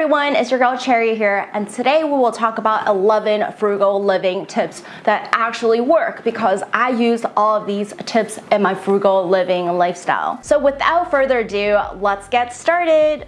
everyone, it's your girl Cherry here and today we will talk about 11 frugal living tips that actually work because I use all of these tips in my frugal living lifestyle. So without further ado, let's get started.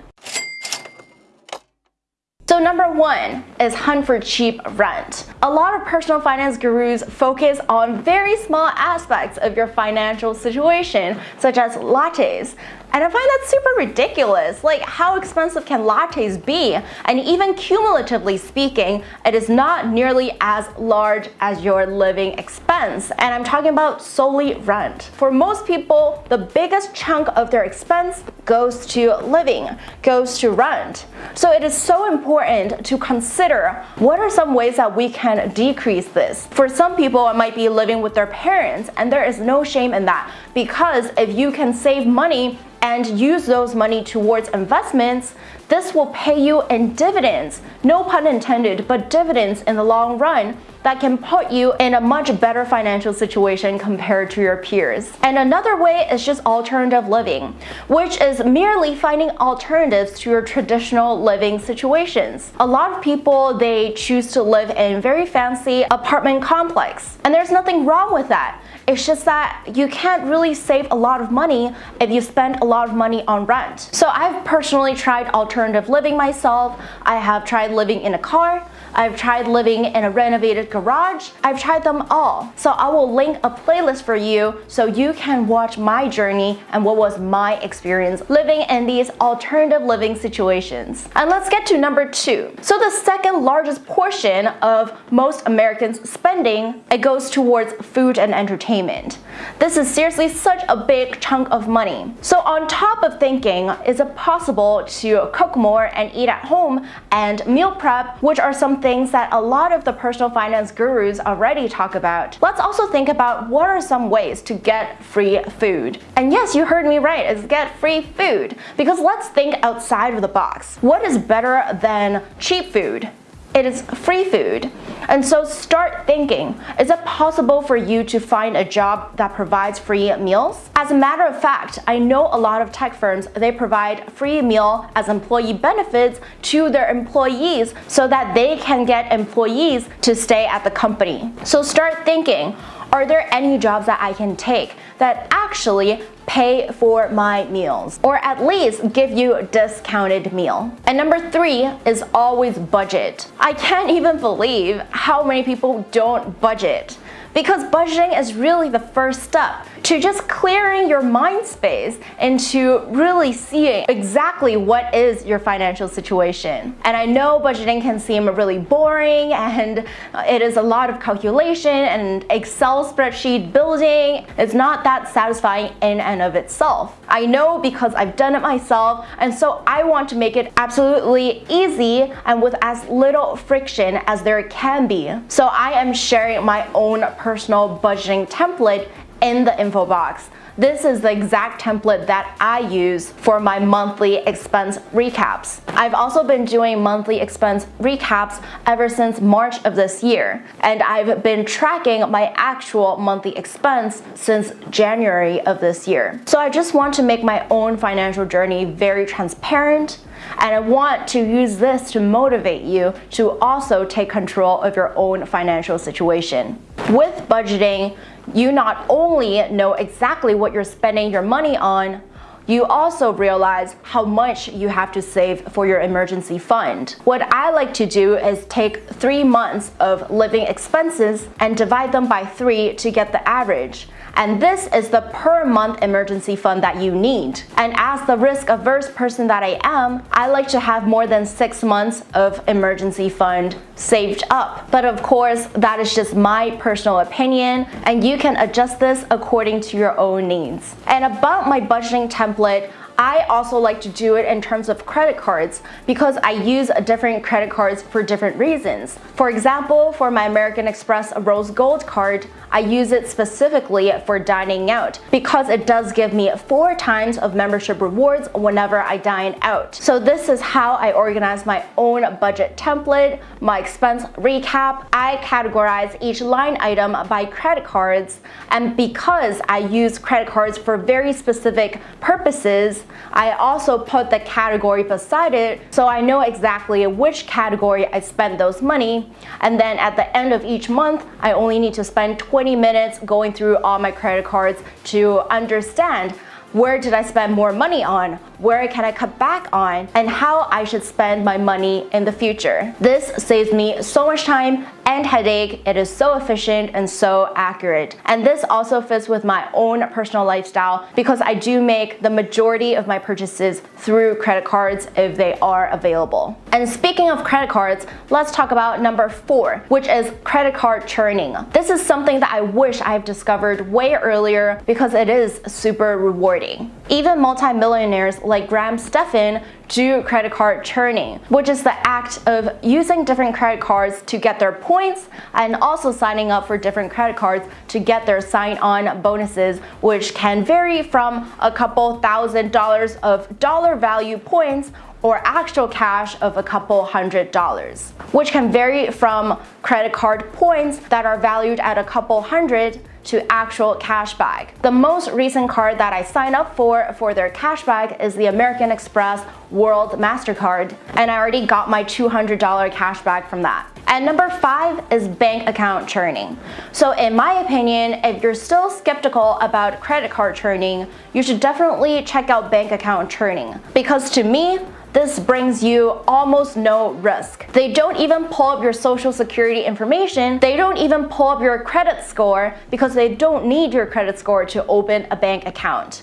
So number one is hunt for cheap rent. A lot of personal finance gurus focus on very small aspects of your financial situation, such as lattes. And I find that super ridiculous. Like, how expensive can lattes be? And even cumulatively speaking, it is not nearly as large as your living expense. And I'm talking about solely rent. For most people, the biggest chunk of their expense goes to living, goes to rent. So it is so important to consider what are some ways that we can decrease this. For some people, it might be living with their parents, and there is no shame in that because if you can save money and use those money towards investments, this will pay you in dividends, no pun intended, but dividends in the long run that can put you in a much better financial situation compared to your peers. And another way is just alternative living, which is merely finding alternatives to your traditional living situations. A lot of people, they choose to live in very fancy apartment complex, and there's nothing wrong with that. It's just that you can't really save a lot of money if you spend a lot of money on rent. So I've personally tried alternative living myself. I have tried living in a car. I've tried living in a renovated garage. I've tried them all. So I will link a playlist for you so you can watch my journey and what was my experience living in these alternative living situations. And let's get to number two. So the second largest portion of most Americans spending, it goes towards food and entertainment. This is seriously such a big chunk of money. So on top of thinking, is it possible to cook more and eat at home and meal prep, which are some things that a lot of the personal finance gurus already talk about. Let's also think about what are some ways to get free food. And yes, you heard me right, is get free food. Because let's think outside of the box. What is better than cheap food? It is free food. And so start thinking, is it possible for you to find a job that provides free meals? As a matter of fact, I know a lot of tech firms, they provide free meal as employee benefits to their employees so that they can get employees to stay at the company. So start thinking, are there any jobs that I can take that actually pay for my meals or at least give you a discounted meal. And number three is always budget. I can't even believe how many people don't budget because budgeting is really the first step to just clearing your mind space and to really seeing exactly what is your financial situation. And I know budgeting can seem really boring and it is a lot of calculation and Excel spreadsheet building. It's not that satisfying in and of itself. I know because I've done it myself and so I want to make it absolutely easy and with as little friction as there can be. So I am sharing my own personal budgeting template in the info box. This is the exact template that I use for my monthly expense recaps. I've also been doing monthly expense recaps ever since March of this year, and I've been tracking my actual monthly expense since January of this year. So I just want to make my own financial journey very transparent, and I want to use this to motivate you to also take control of your own financial situation. With budgeting, you not only know exactly what you're spending your money on, you also realize how much you have to save for your emergency fund. What I like to do is take three months of living expenses and divide them by three to get the average. And this is the per month emergency fund that you need. And as the risk averse person that I am, I like to have more than six months of emergency fund saved up. But of course, that is just my personal opinion and you can adjust this according to your own needs. And about my budgeting template, I also like to do it in terms of credit cards because I use different credit cards for different reasons. For example, for my American Express Rose Gold card, I use it specifically for dining out because it does give me four times of membership rewards whenever I dine out. So this is how I organize my own budget template, my expense recap. I categorize each line item by credit cards and because I use credit cards for very specific purposes, I also put the category beside it so I know exactly which category I spent those money. And then at the end of each month, I only need to spend 20 minutes going through all my credit cards to understand where did I spend more money on? Where can I cut back on? And how I should spend my money in the future. This saves me so much time and headache. It is so efficient and so accurate. And this also fits with my own personal lifestyle because I do make the majority of my purchases through credit cards if they are available. And speaking of credit cards, let's talk about number four, which is credit card churning. This is something that I wish I have discovered way earlier because it is super rewarding. Even multimillionaires like Graham Stephan do credit card churning, which is the act of using different credit cards to get their points and also signing up for different credit cards to get their sign-on bonuses, which can vary from a couple thousand dollars of dollar value points or actual cash of a couple hundred dollars, which can vary from credit card points that are valued at a couple hundred to actual cashback. The most recent card that I signed up for for their cashback is the American Express World MasterCard, and I already got my $200 cashback from that. And number five is bank account churning. So in my opinion, if you're still skeptical about credit card churning, you should definitely check out bank account churning. Because to me, this brings you almost no risk. They don't even pull up your social security information. They don't even pull up your credit score because they don't need your credit score to open a bank account.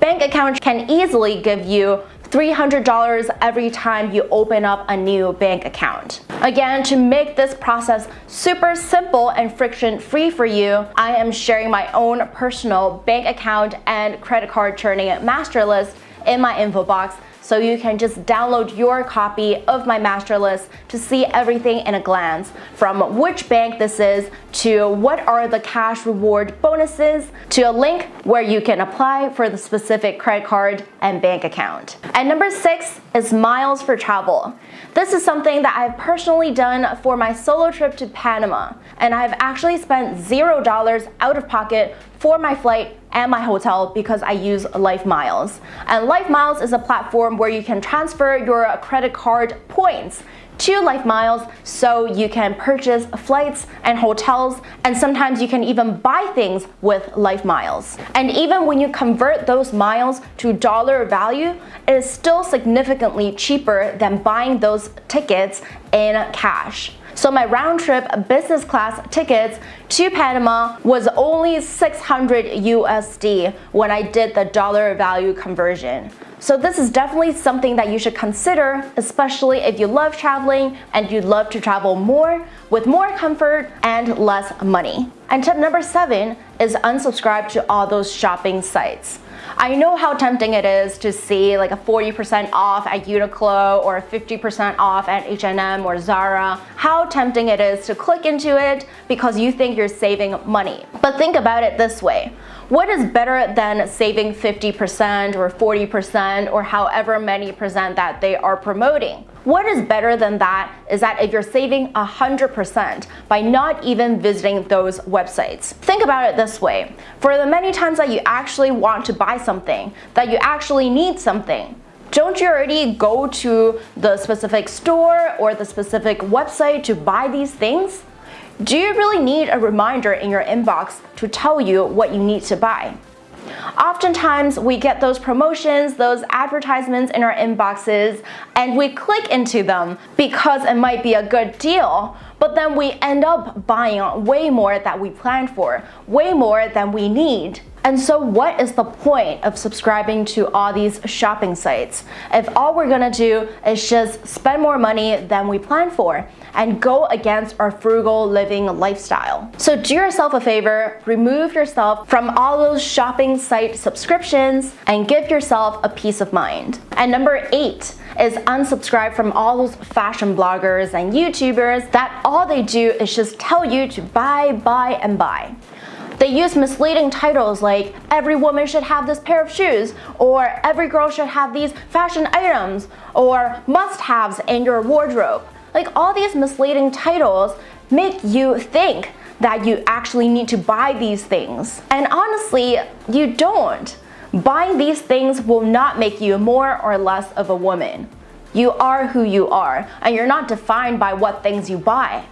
Bank accounts can easily give you $300 every time you open up a new bank account. Again, to make this process super simple and friction-free for you, I am sharing my own personal bank account and credit card churning master list in my info box so you can just download your copy of my master list to see everything in a glance from which bank this is to what are the cash reward bonuses to a link where you can apply for the specific credit card and bank account. And number six is miles for travel. This is something that I've personally done for my solo trip to Panama and I've actually spent zero dollars out of pocket for my flight and my hotel because I use LifeMiles. And LifeMiles is a platform where you can transfer your credit card points to LifeMiles so you can purchase flights and hotels and sometimes you can even buy things with LifeMiles. And even when you convert those miles to dollar value, it is still significantly cheaper than buying those tickets in cash. So my round trip business class tickets to Panama was only 600 USD when I did the dollar value conversion. So this is definitely something that you should consider, especially if you love traveling and you'd love to travel more with more comfort and less money. And tip number seven is unsubscribe to all those shopping sites. I know how tempting it is to see like a 40% off at Uniqlo or 50% off at H&M or Zara. How tempting it is to click into it because you think you're saving money. But think about it this way. What is better than saving 50% or 40% or however many percent that they are promoting? What is better than that is that if you're saving 100% by not even visiting those websites. Think about it this way. For the many times that you actually want to buy something, that you actually need something, don't you already go to the specific store or the specific website to buy these things? Do you really need a reminder in your inbox to tell you what you need to buy? Oftentimes we get those promotions, those advertisements in our inboxes and we click into them because it might be a good deal but then we end up buying way more than we planned for, way more than we need. And so what is the point of subscribing to all these shopping sites if all we're gonna do is just spend more money than we plan for and go against our frugal living lifestyle? So do yourself a favor, remove yourself from all those shopping site subscriptions and give yourself a peace of mind. And number eight, is unsubscribe from all those fashion bloggers and YouTubers that all they do is just tell you to buy, buy, and buy. They use misleading titles like every woman should have this pair of shoes or every girl should have these fashion items or must-haves in your wardrobe. Like all these misleading titles make you think that you actually need to buy these things. And honestly, you don't. Buying these things will not make you more or less of a woman. You are who you are, and you're not defined by what things you buy.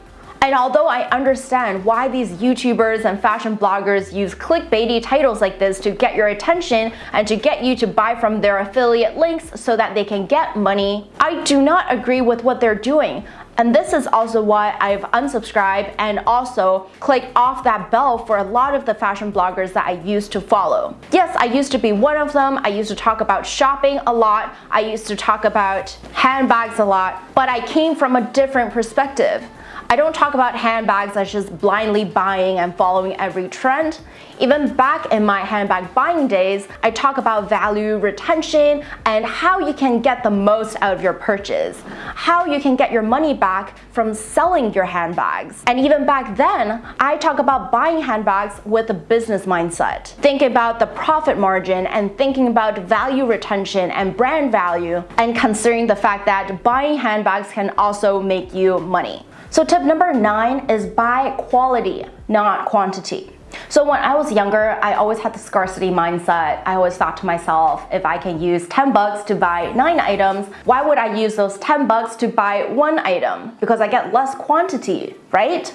And although I understand why these YouTubers and fashion bloggers use clickbaity titles like this to get your attention and to get you to buy from their affiliate links so that they can get money, I do not agree with what they're doing. And this is also why I've unsubscribed and also clicked off that bell for a lot of the fashion bloggers that I used to follow. Yes, I used to be one of them. I used to talk about shopping a lot. I used to talk about handbags a lot, but I came from a different perspective. I don't talk about handbags as just blindly buying and following every trend. Even back in my handbag buying days, I talk about value retention and how you can get the most out of your purchase, how you can get your money back from selling your handbags. And even back then, I talk about buying handbags with a business mindset, thinking about the profit margin and thinking about value retention and brand value and considering the fact that buying handbags can also make you money. So tip number nine is buy quality, not quantity. So when I was younger, I always had the scarcity mindset. I always thought to myself, if I can use 10 bucks to buy nine items, why would I use those 10 bucks to buy one item? Because I get less quantity, right?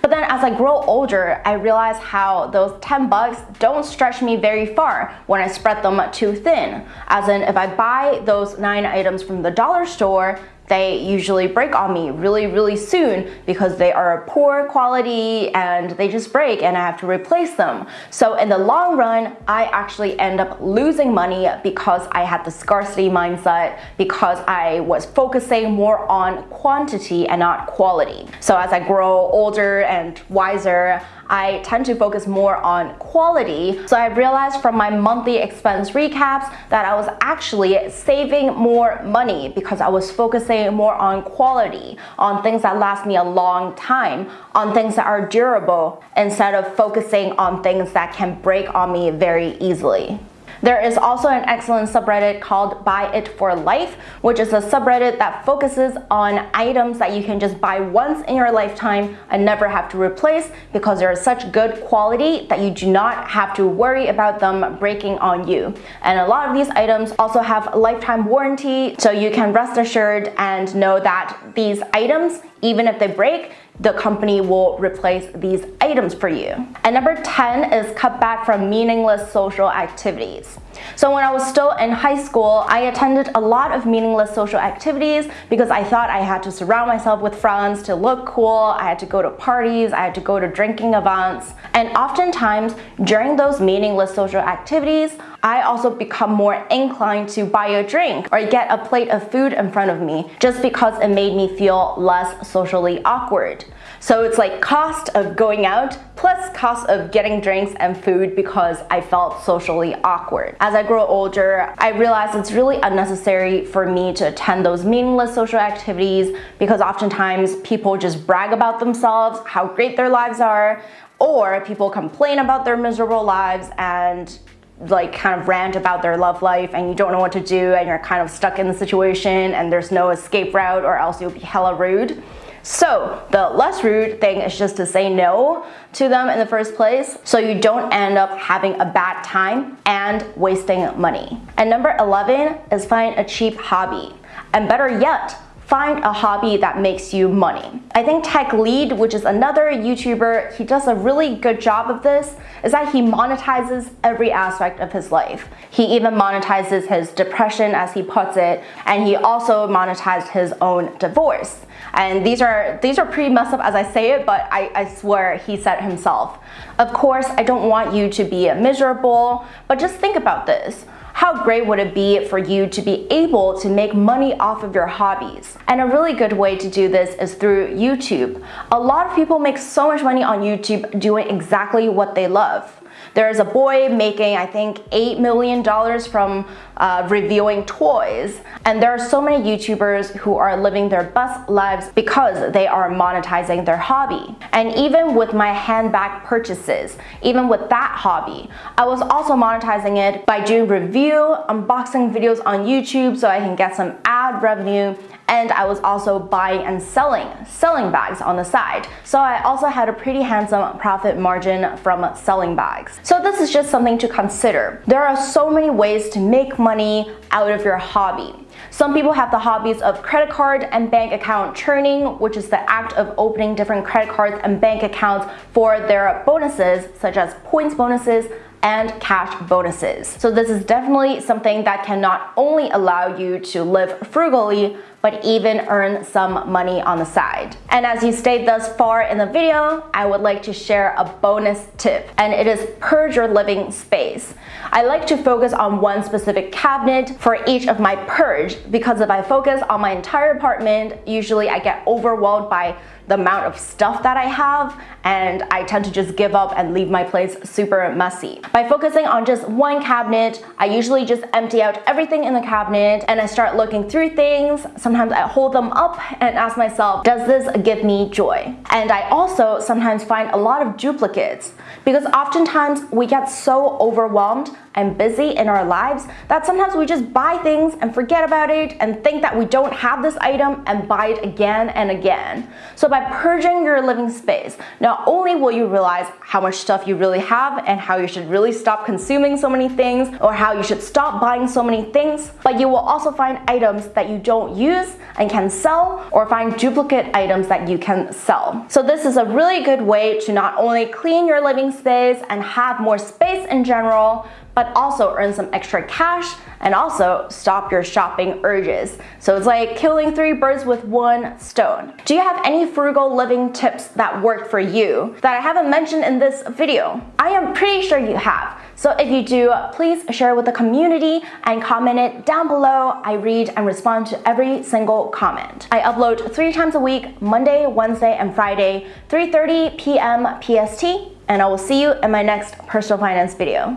But then as I grow older, I realize how those 10 bucks don't stretch me very far when I spread them too thin. As in, if I buy those nine items from the dollar store, they usually break on me really, really soon because they are poor quality and they just break and I have to replace them. So in the long run, I actually end up losing money because I had the scarcity mindset, because I was focusing more on quantity and not quality. So as I grow older and wiser, I tend to focus more on quality. So I realized from my monthly expense recaps that I was actually saving more money because I was focusing more on quality, on things that last me a long time, on things that are durable instead of focusing on things that can break on me very easily. There is also an excellent subreddit called Buy It for Life, which is a subreddit that focuses on items that you can just buy once in your lifetime and never have to replace because they're such good quality that you do not have to worry about them breaking on you. And a lot of these items also have lifetime warranty, so you can rest assured and know that these items, even if they break, the company will replace these items for you. And number 10 is cut back from meaningless social activities. So when I was still in high school, I attended a lot of meaningless social activities because I thought I had to surround myself with friends to look cool, I had to go to parties, I had to go to drinking events. And oftentimes, during those meaningless social activities, I also become more inclined to buy a drink or get a plate of food in front of me just because it made me feel less socially awkward. So it's like cost of going out plus cost of getting drinks and food because I felt socially awkward. As I grow older, I realized it's really unnecessary for me to attend those meaningless social activities because oftentimes people just brag about themselves, how great their lives are, or people complain about their miserable lives and like kind of rant about their love life and you don't know what to do and you're kind of stuck in the situation and there's no escape route or else you'll be hella rude. So the less rude thing is just to say no to them in the first place so you don't end up having a bad time and wasting money. And number 11 is find a cheap hobby. And better yet, find a hobby that makes you money. I think TechLead, which is another YouTuber, he does a really good job of this, is that he monetizes every aspect of his life. He even monetizes his depression, as he puts it, and he also monetized his own divorce. And these are these are pretty messed up as I say it, but I, I swear he said himself. Of course, I don't want you to be miserable, but just think about this. How great would it be for you to be able to make money off of your hobbies? And a really good way to do this is through YouTube. A lot of people make so much money on YouTube doing exactly what they love. There's a boy making, I think, $8 million from uh, reviewing toys. And there are so many YouTubers who are living their best lives because they are monetizing their hobby. And even with my handbag purchases, even with that hobby, I was also monetizing it by doing review, unboxing videos on YouTube so I can get some ad revenue and I was also buying and selling selling bags on the side. So I also had a pretty handsome profit margin from selling bags. So this is just something to consider. There are so many ways to make money out of your hobby. Some people have the hobbies of credit card and bank account churning, which is the act of opening different credit cards and bank accounts for their bonuses, such as points bonuses, and cash bonuses. So this is definitely something that can not only allow you to live frugally, but even earn some money on the side. And as you stayed thus far in the video, I would like to share a bonus tip, and it is purge your living space. I like to focus on one specific cabinet for each of my purge because if I focus on my entire apartment, usually I get overwhelmed by the amount of stuff that I have and I tend to just give up and leave my place super messy. By focusing on just one cabinet, I usually just empty out everything in the cabinet and I start looking through things. Sometimes I hold them up and ask myself, does this give me joy? And I also sometimes find a lot of duplicates because oftentimes we get so overwhelmed and busy in our lives that sometimes we just buy things and forget about it and think that we don't have this item and buy it again and again. So by purging your living space, not only will you realize how much stuff you really have and how you should really stop consuming so many things or how you should stop buying so many things, but you will also find items that you don't use and can sell or find duplicate items that you can sell. So this is a really good way to not only clean your living space and have more space in general, but also earn some extra cash and also stop your shopping urges. So it's like killing three birds with one stone. Do you have any frugal living tips that work for you that I haven't mentioned in this video? I am pretty sure you have. So if you do, please share with the community and comment it down below. I read and respond to every single comment. I upload three times a week, Monday, Wednesday, and Friday, 3.30 p.m. PST, and I will see you in my next personal finance video.